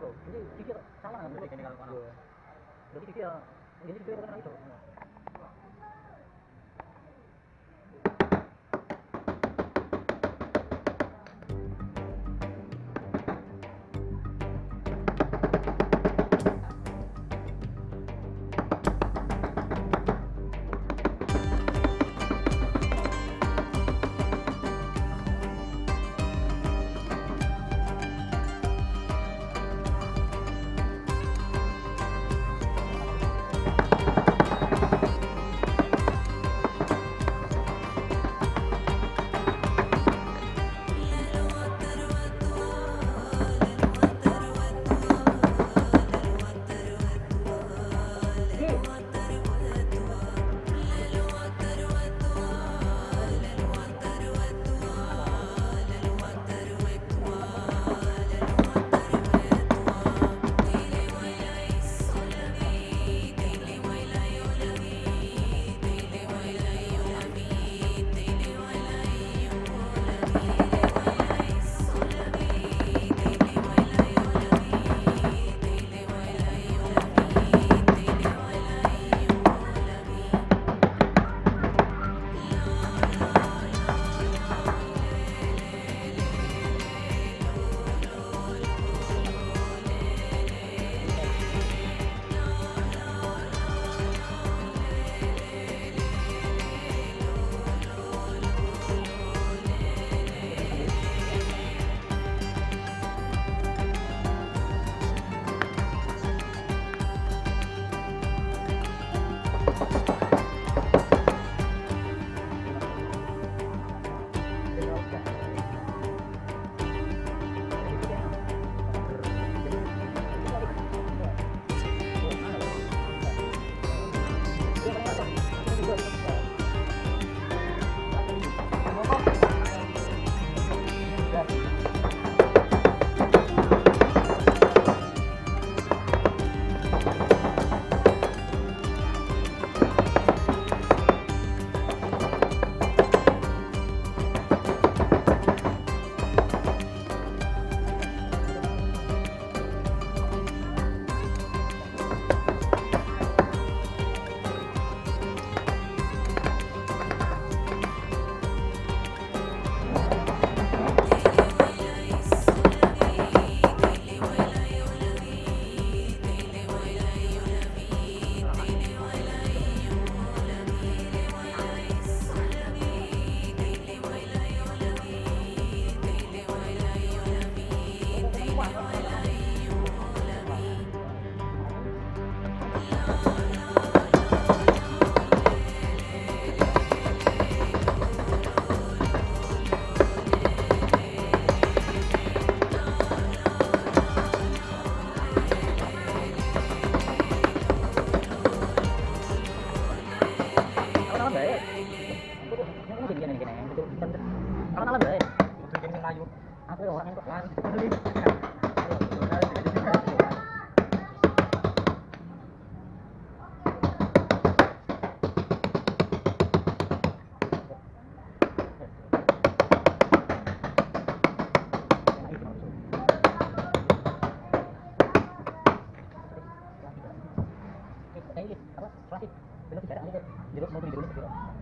Jadi Kiki salah kan berarti kalau kono. Berarti Kiki ya ini Kiki kan itu. orang. Apa? Plastik. Belum bicara. Jeruk mau beli jeruk.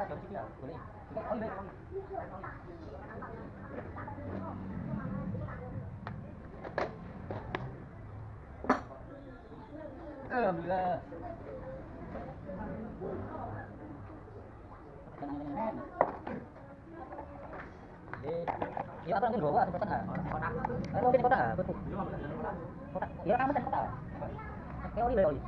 Ờm là Dia apa lagi dua atau kotak? Kotak. Kalau mungkin kotak, kotak. Dia kan macam kotak. Kau ni boleh.